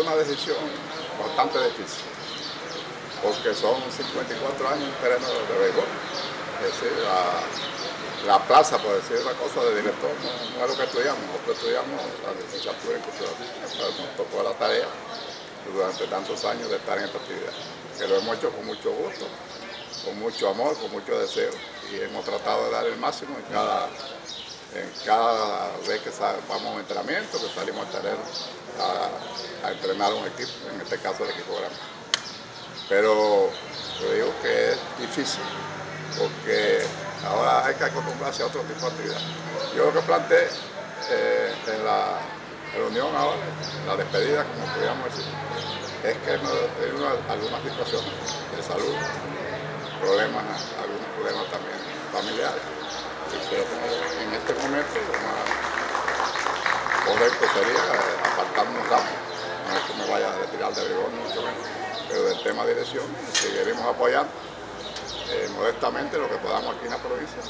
una decisión bastante difícil, porque son 54 años en terreno de béisbol. Es decir, la, plaza, por decir una cosa, de director no, es lo que estudiamos, nosotros estudiamos la licenciatura en cultura nos tocó la tarea durante tantos años de estar en esta actividad, que lo hemos hecho con mucho gusto, con mucho amor, con mucho deseo, y hemos tratado de dar el máximo en cada en cada vez que vamos a un entrenamiento, que salimos al terreno a, entrenar un equipo, en este caso el equipo grande. Pero yo digo que es difícil, porque ahora hay que acostumbrarse a otro tipo de actividad. Yo lo que planteé eh, en la reunión ahora, la despedida, como podríamos decir, es que hemos tenido algunas situaciones de salud, problemas, algunos problemas también familiares este momento lo más correcto sería apartarnos rápido. No es que me vaya a retirar de rigor, mucho menos. Pero del tema de dirección seguiremos apoyando eh, modestamente lo que podamos aquí en la provincia.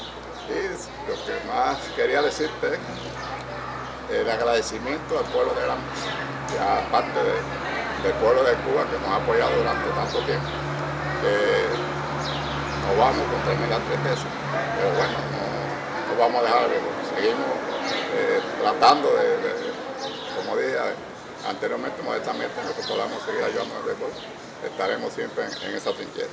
Y lo que más quería decirte es el agradecimiento al pueblo de Gran y aparte del pueblo de Cuba que nos ha apoyado durante tanto tiempo. nos vamos con terminar tres veces, pero bueno, vamos a dejar, seguimos eh, tratando de, como dije anteriormente, modestamente, que podamos seguir ayudando al deporte, estaremos siempre en, en esa trinchera.